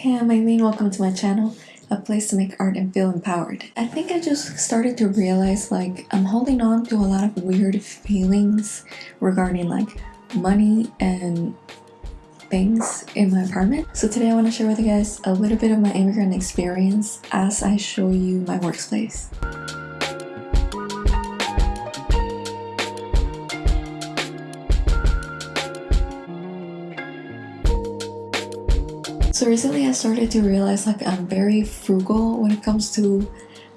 Hey, I'm Eileen, welcome to my channel, a place to make art and feel empowered. I think I just started to realize like I'm holding on to a lot of weird feelings regarding like money and things in my apartment. So today I want to share with you guys a little bit of my immigrant experience as I show you my workspace. So recently I started to realize like I'm very frugal when it comes to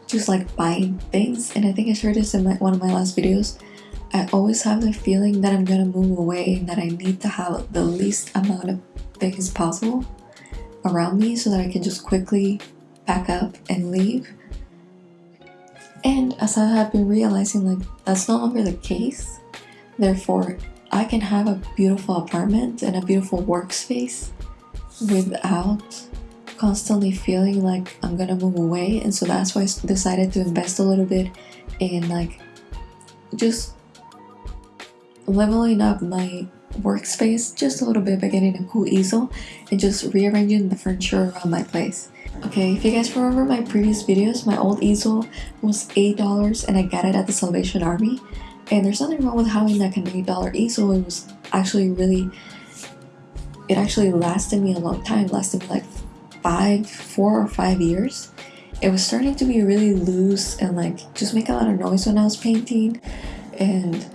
just like buying things and I think I shared this in my, one of my last videos. I always have the feeling that I'm gonna move away and that I need to have the least amount of things possible around me so that I can just quickly pack up and leave. And as I have been realizing like that's no longer the case, therefore I can have a beautiful apartment and a beautiful workspace without constantly feeling like I'm gonna move away and so that's why I decided to invest a little bit in like just leveling up my workspace just a little bit by getting a cool easel and just rearranging the furniture around my place. Okay, if you guys remember my previous videos, my old easel was $8 and I got it at the Salvation Army. And there's nothing wrong with having like an $8 easel, it was actually really it actually lasted me a long time, lasted me like five, four or five years. It was starting to be really loose and like just make a lot of noise when I was painting. And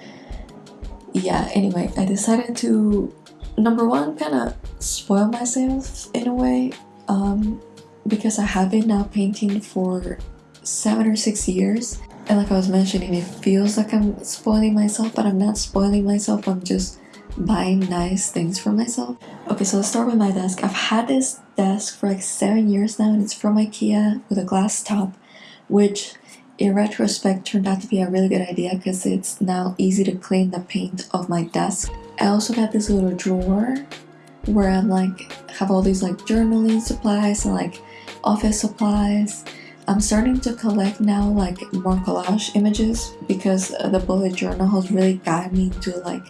yeah, anyway, I decided to, number one, kind of spoil myself in a way um, because I have been now painting for seven or six years. And like I was mentioning, it feels like I'm spoiling myself, but I'm not spoiling myself. I'm just buying nice things for myself. Okay, so let's start with my desk. I've had this desk for like seven years now and it's from Ikea with a glass top, which in retrospect turned out to be a really good idea because it's now easy to clean the paint of my desk. I also got this little drawer where I'm like have all these like journaling supplies and like office supplies. I'm starting to collect now like more collage images because the bullet journal has really guided me to like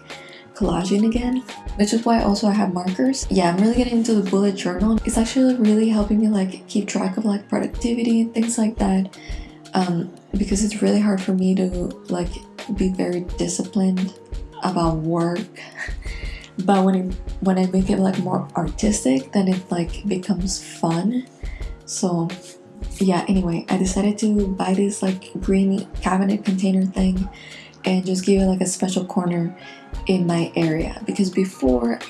collaging again which is why also I have markers. Yeah, I'm really getting into the bullet journal. It's actually really helping me like keep track of like productivity and things like that um, because it's really hard for me to like be very disciplined about work but when it, when I make it like more artistic then it like becomes fun so yeah anyway I decided to buy this like green cabinet container thing and just give it like a special corner in my area. Because before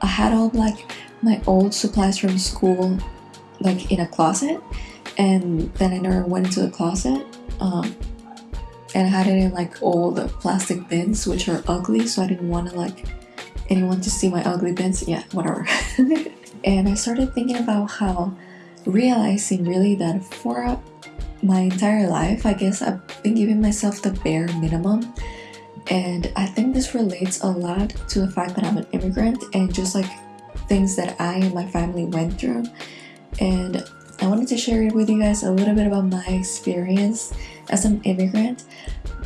I had all like my old supplies from school like in a closet. And then I never went into the closet um, and I had it in like all the plastic bins which are ugly so I didn't want to like anyone to see my ugly bins. Yeah whatever. And I started thinking about how realizing really that for my entire life I guess I've been giving myself the bare minimum and I think this relates a lot to the fact that I'm an immigrant and just like things that I and my family went through and I wanted to share with you guys a little bit about my experience as an immigrant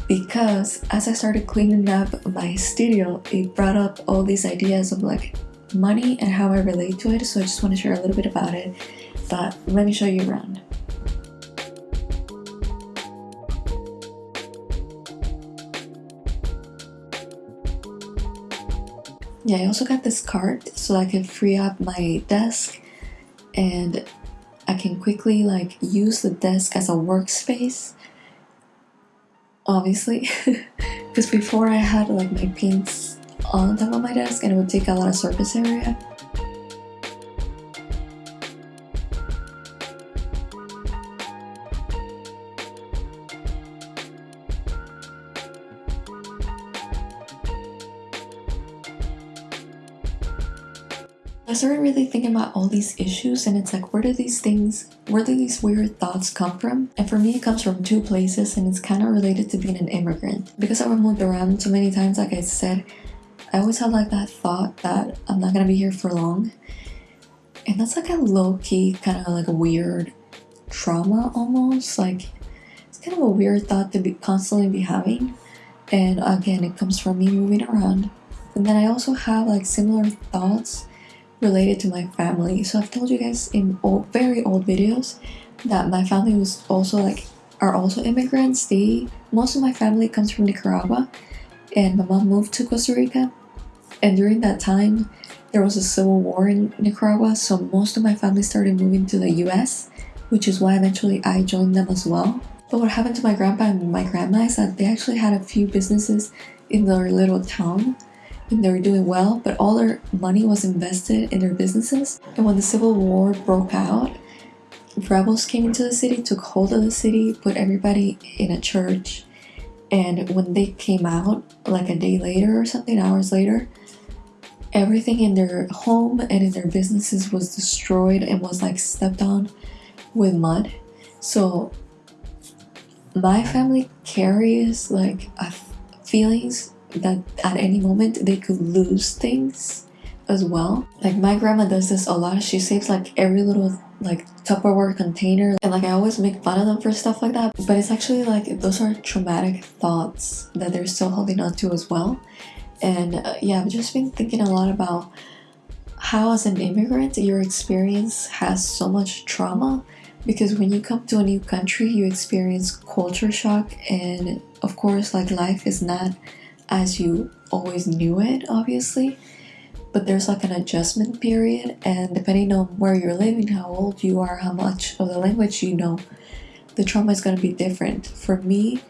because as I started cleaning up my studio it brought up all these ideas of like money and how I relate to it so I just want to share a little bit about it but let me show you around. Yeah, I also got this cart so I can free up my desk and I can quickly like use the desk as a workspace obviously. Because before I had like my paints on top of my desk and it would take a lot of surface area I started really thinking about all these issues and it's like where do these things where do these weird thoughts come from? And for me it comes from two places and it's kind of related to being an immigrant. Because I've moved around so many times like I said I always had like that thought that I'm not gonna be here for long. And that's like a low-key kind of like a weird trauma almost like it's kind of a weird thought to be constantly be having. And again it comes from me moving around. And then I also have like similar thoughts related to my family. So I've told you guys in old, very old videos that my family was also like are also immigrants. They most of my family comes from Nicaragua, and my mom moved to Costa Rica. And during that time, there was a civil war in Nicaragua, so most of my family started moving to the U.S., which is why eventually I joined them as well. But what happened to my grandpa and my grandma is that they actually had a few businesses in their little town and they were doing well, but all their money was invested in their businesses. And when the Civil War broke out, rebels came into the city, took hold of the city, put everybody in a church. And when they came out, like a day later or something, hours later, everything in their home and in their businesses was destroyed and was like stepped on with mud. So my family carries like feelings that at any moment they could lose things as well. Like my grandma does this a lot. She saves like every little like Tupperware container and like I always make fun of them for stuff like that. But it's actually like those are traumatic thoughts that they're still holding on to as well. And uh, yeah, I've just been thinking a lot about how as an immigrant your experience has so much trauma because when you come to a new country you experience culture shock and of course like life is not as you always knew it obviously but there's like an adjustment period and depending on where you're living how old you are how much of the language you know the trauma is going to be different. For me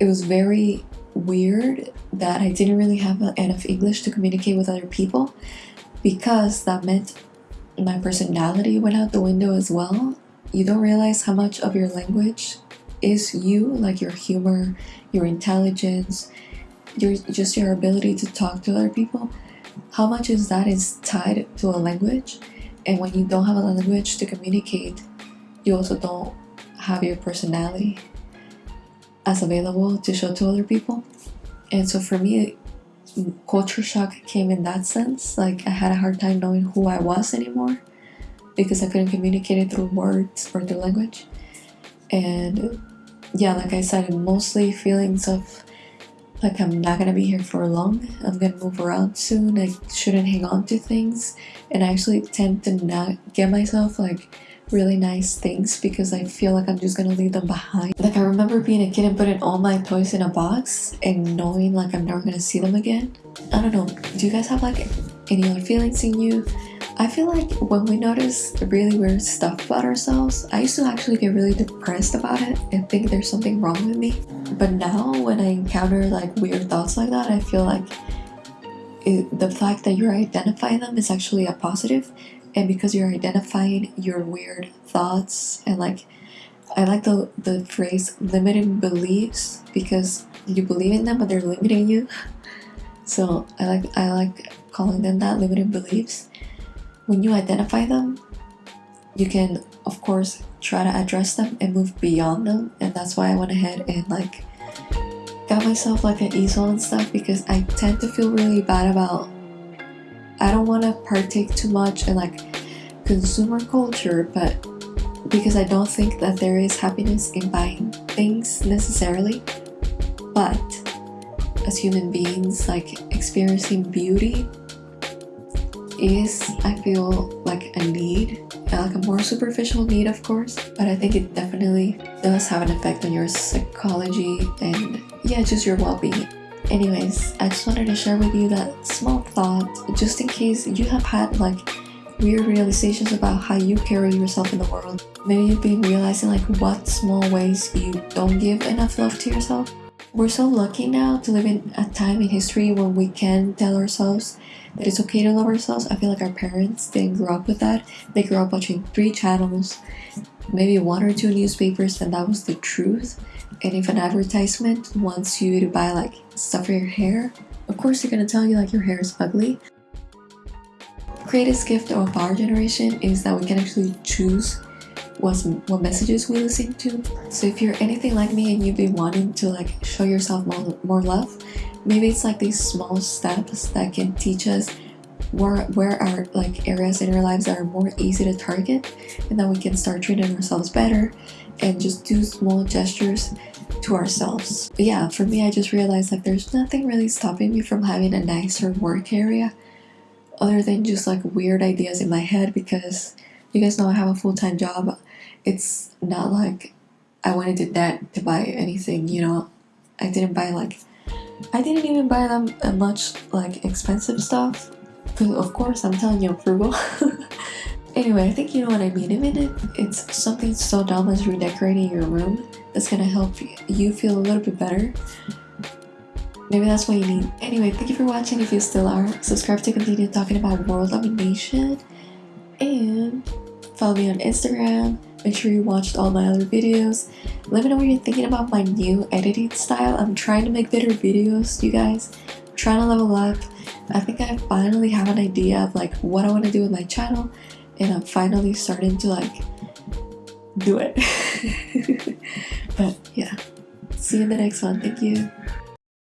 it was very weird that i didn't really have enough english to communicate with other people because that meant my personality went out the window as well. You don't realize how much of your language is you like your humor your intelligence your just your ability to talk to other people how much is that is tied to a language? And when you don't have a language to communicate you also don't have your personality as available to show to other people. And so for me culture shock came in that sense. Like i had a hard time knowing who i was anymore because i couldn't communicate it through words or through language. And yeah like i said mostly feelings of like I'm not gonna be here for long. I'm gonna move around soon. I shouldn't hang on to things. And I actually tend to not get myself like really nice things because I feel like I'm just gonna leave them behind. Like I remember being a kid and putting all my toys in a box and knowing like I'm never gonna see them again. I don't know. Do you guys have like any other feelings in you? I feel like when we notice really weird stuff about ourselves, I used to actually get really depressed about it and think there's something wrong with me. But now when I encounter like weird thoughts like that, I feel like it, the fact that you're identifying them is actually a positive and because you're identifying your weird thoughts and like I like the the phrase limiting beliefs because you believe in them but they're limiting you. So I like I like calling them that limiting beliefs when you identify them, you can of course try to address them and move beyond them. And that's why I went ahead and like got myself like an easel and stuff because I tend to feel really bad about I don't want to partake too much in like consumer culture but because I don't think that there is happiness in buying things necessarily. But as human beings like experiencing beauty is, I feel, like a need, uh, like a more superficial need, of course, but I think it definitely does have an effect on your psychology and, yeah, just your well being. Anyways, I just wanted to share with you that small thought just in case you have had like weird realizations about how you carry yourself in the world. Maybe you've been realizing like what small ways you don't give enough love to yourself. We're so lucky now to live in a time in history when we can tell ourselves that it's okay to love ourselves. I feel like our parents didn't grow up with that. They grew up watching three channels, maybe one or two newspapers, and that was the truth. And if an advertisement wants you to buy like stuff for your hair, of course they're gonna tell you like your hair is ugly. The greatest gift of our generation is that we can actually choose what, what messages we listen to. So if you're anything like me and you've been wanting to like show yourself more, more love, maybe it's like these small steps that can teach us where where our like areas in our lives that are more easy to target and then we can start treating ourselves better and just do small gestures to ourselves but yeah for me i just realized like there's nothing really stopping me from having a nicer work area other than just like weird ideas in my head because you guys know I have a full-time job. It's not like I went into debt to buy anything, you know. I didn't buy like I didn't even buy them much like expensive stuff. Because of course I'm telling you I'm frugal. anyway, I think you know what I mean. Even if it's something so dumb as redecorating your room that's gonna help you feel a little bit better. Maybe that's what you need. Anyway, thank you for watching if you still are. Subscribe to continue talking about world domination. And follow me on Instagram. Make sure you watched all my other videos. Let me know what you're thinking about my new editing style. I'm trying to make better videos, you guys. I'm trying to level up. I think I finally have an idea of like what I want to do with my channel. And I'm finally starting to like do it. but yeah. See you in the next one. Thank you.